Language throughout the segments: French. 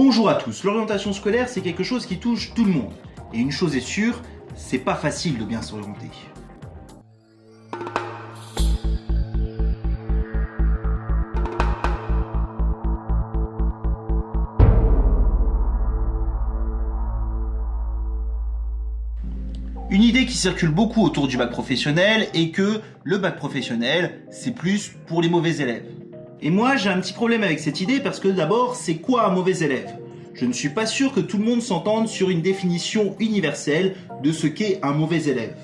Bonjour à tous, l'orientation scolaire c'est quelque chose qui touche tout le monde. Et une chose est sûre, c'est pas facile de bien s'orienter. Une idée qui circule beaucoup autour du bac professionnel est que le bac professionnel, c'est plus pour les mauvais élèves. Et moi, j'ai un petit problème avec cette idée parce que d'abord, c'est quoi un mauvais élève? Je ne suis pas sûr que tout le monde s'entende sur une définition universelle de ce qu'est un mauvais élève.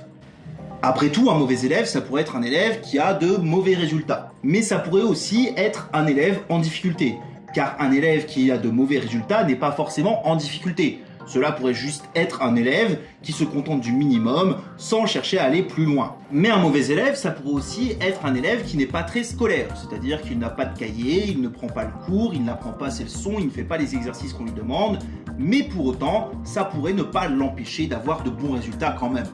Après tout, un mauvais élève, ça pourrait être un élève qui a de mauvais résultats. Mais ça pourrait aussi être un élève en difficulté. Car un élève qui a de mauvais résultats n'est pas forcément en difficulté. Cela pourrait juste être un élève qui se contente du minimum sans chercher à aller plus loin. Mais un mauvais élève, ça pourrait aussi être un élève qui n'est pas très scolaire, c'est-à-dire qu'il n'a pas de cahier, il ne prend pas le cours, il n'apprend pas ses leçons, il ne fait pas les exercices qu'on lui demande, mais pour autant, ça pourrait ne pas l'empêcher d'avoir de bons résultats quand même.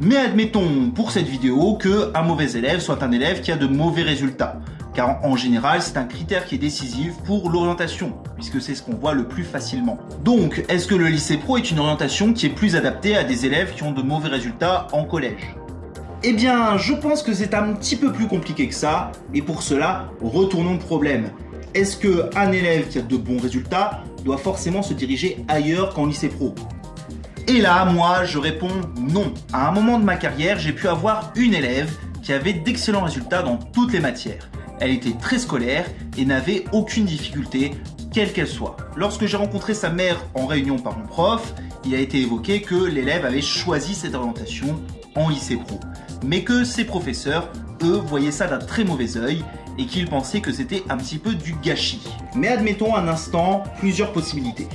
Mais admettons pour cette vidéo que un mauvais élève soit un élève qui a de mauvais résultats car en général c'est un critère qui est décisif pour l'orientation, puisque c'est ce qu'on voit le plus facilement. Donc, est-ce que le lycée pro est une orientation qui est plus adaptée à des élèves qui ont de mauvais résultats en collège? Eh bien, je pense que c'est un petit peu plus compliqué que ça, et pour cela, retournons au problème. Est-ce qu'un élève qui a de bons résultats doit forcément se diriger ailleurs qu'en lycée pro? Et là, moi, je réponds non. À un moment de ma carrière, j'ai pu avoir une élève qui avait d'excellents résultats dans toutes les matières. Elle était très scolaire et n'avait aucune difficulté, quelle qu'elle soit. Lorsque j'ai rencontré sa mère en réunion par mon prof, il a été évoqué que l'élève avait choisi cette orientation en lycée pro, mais que ses professeurs, eux, voyaient ça d'un très mauvais œil et qu'ils pensaient que c'était un petit peu du gâchis. Mais admettons un instant plusieurs possibilités.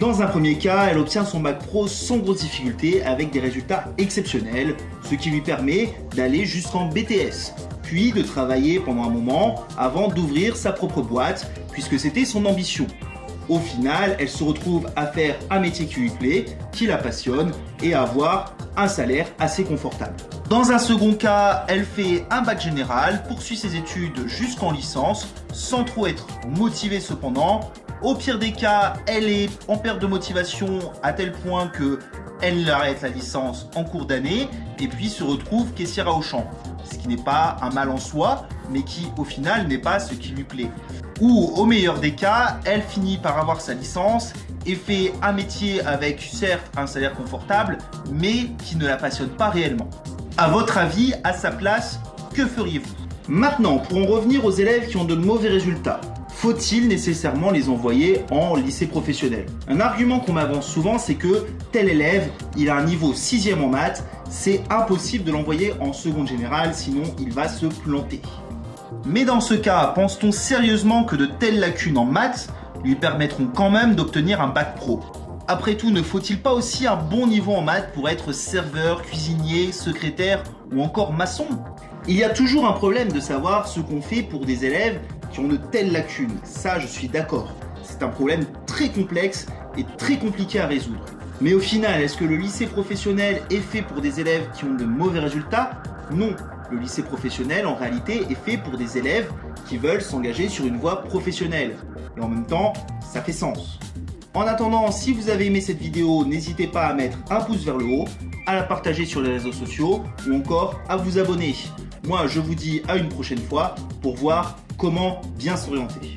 Dans un premier cas, elle obtient son bac pro sans grosse difficulté avec des résultats exceptionnels, ce qui lui permet d'aller jusqu'en BTS, puis de travailler pendant un moment avant d'ouvrir sa propre boîte, puisque c'était son ambition. Au final, elle se retrouve à faire un métier qui lui plaît, qui la passionne, et à avoir un salaire assez confortable. Dans un second cas, elle fait un bac général, poursuit ses études jusqu'en licence, sans trop être motivée cependant. Au pire des cas, elle est en perte de motivation à tel point que elle arrête la licence en cours d'année et puis se retrouve caissière à Auchan ce qui n'est pas un mal en soi, mais qui au final n'est pas ce qui lui plaît. Ou au meilleur des cas, elle finit par avoir sa licence et fait un métier avec certes un salaire confortable, mais qui ne la passionne pas réellement. A votre avis, à sa place, que feriez-vous? Maintenant, pour en revenir aux élèves qui ont de mauvais résultats, faut-il nécessairement les envoyer en lycée professionnel? Un argument qu'on m'avance souvent, c'est que tel élève, il a un niveau 6ème en maths, c'est impossible de l'envoyer en seconde générale, sinon il va se planter. Mais dans ce cas, pense-t-on sérieusement que de telles lacunes en maths lui permettront quand même d'obtenir un bac pro? Après tout, ne faut-il pas aussi un bon niveau en maths pour être serveur, cuisinier, secrétaire ou encore maçon? Il y a toujours un problème de savoir ce qu'on fait pour des élèves qui ont de telles lacunes. Ça, je suis d'accord. C'est un problème très complexe et très compliqué à résoudre. Mais au final, est-ce que le lycée professionnel est fait pour des élèves qui ont de mauvais résultats? Non. Le lycée professionnel, en réalité, est fait pour des élèves qui veulent s'engager sur une voie professionnelle. Et en même temps, ça fait sens. En attendant, si vous avez aimé cette vidéo, n'hésitez pas à mettre un pouce vers le haut, à la partager sur les réseaux sociaux ou encore à vous abonner. Moi, je vous dis à une prochaine fois pour voir comment bien s'orienter.